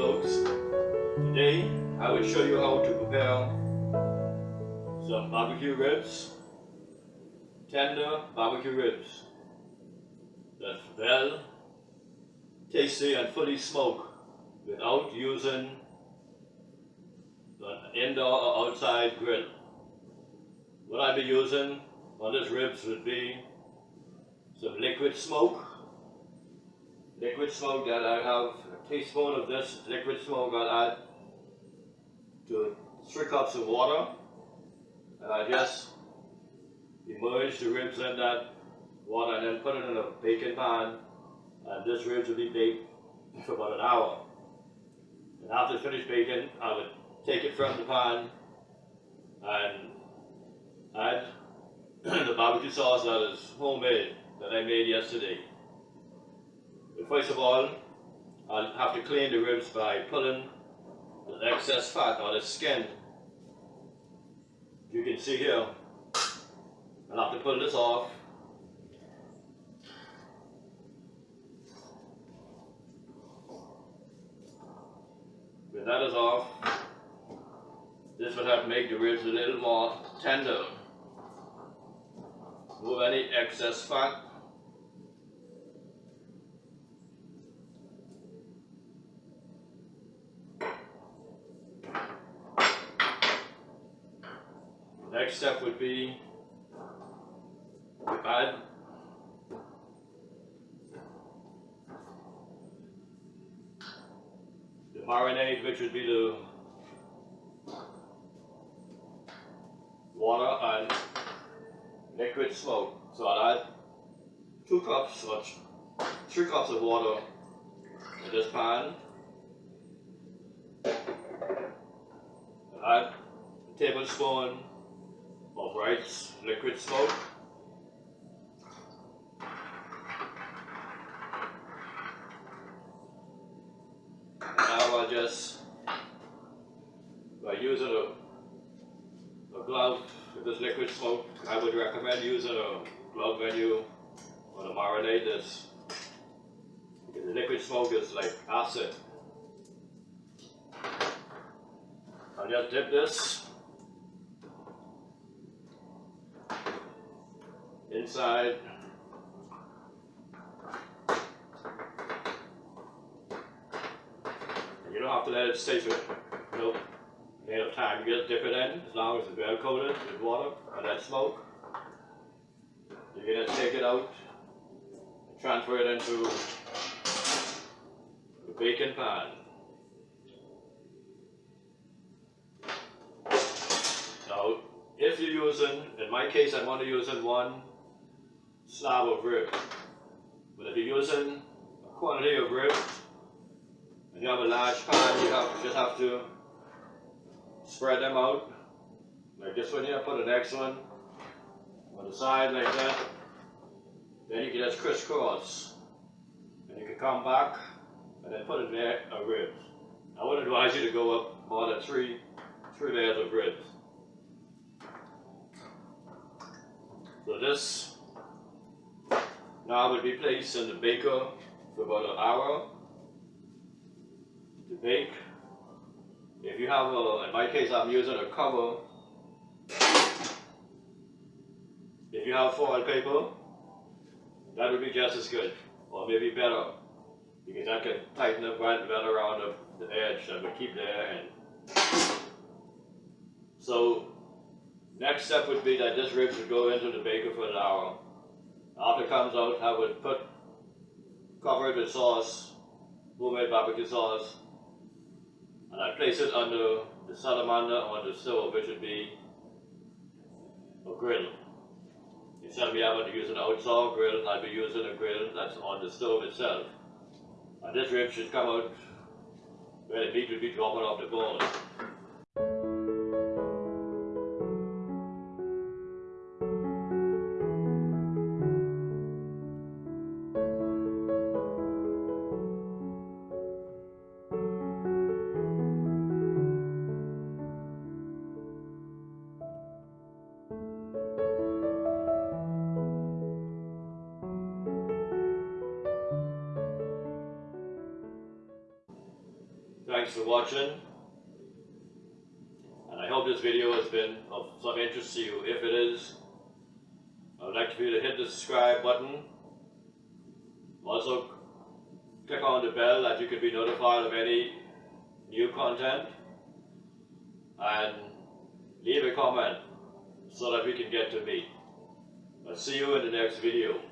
folks. Today I will show you how to prepare some barbecue ribs, tender barbecue ribs that's well tasty and fully smoked without using an indoor or outside grill. What I'll be using on this ribs would be some liquid smoke. Liquid smoke that I have a teaspoon of this liquid smoke I'll add to three cups of water. And I just immerse the ribs in that water and then put it in a baking pan. And this ribs will be baked for about an hour. And after finished baking, I would take it from the pan and add the barbecue sauce that is homemade that I made yesterday. But first of all, I'll have to clean the ribs by pulling the excess fat or the skin. You can see here, I'll have to pull this off. When that is off, this will help make the ribs a little more tender. Remove any excess fat. Next step would be add the marinade, which would be the water and liquid smoke. So I'll add two cups or three cups of water in this pan. Add a tablespoon rice liquid smoke. Now I just by using a, a glove with this liquid smoke, I would recommend using a glove when you want to marinate this. Because the liquid smoke is like acid. I'll just dip this inside you don't have to let it stay for no amount of time. You just dip it in as long as it's well coated with water and then smoke. You're gonna take it out and transfer it into the baking pan. Now, if you're using, in my case, I'm only using one slab of rib. But if you're using a quantity of rib, and you have a large pan, you have, just have to spread them out. Like this one here, put an next one on the side like that. Then you can just crisscross. And you can come back and then put in there a ribs. I would advise you to go up more than three, three layers of ribs. So this now will be placed in the baker for about an hour to bake. If you have a, in my case I'm using a cover. If you have foil paper, that would be just as good, or maybe better, because that can tighten up right, right around the, the edge and would keep there. And so next step would be that this rib would go into the baker for an hour. After it comes out, I would put cover it with sauce, homemade barbecue sauce, and I place it under the salamander on the stove, which would be a grill. Instead of me having to use an outside grill, I'd be using a grill that's on the stove itself. And this rib should come out where the meat would be dropping off the bone. Thanks for watching. And I hope this video has been of some interest to you. If it is, I would like for you to hit the subscribe button. Also, click on the bell that you can be notified of any new content. And leave a comment so that we can get to meet. I'll see you in the next video.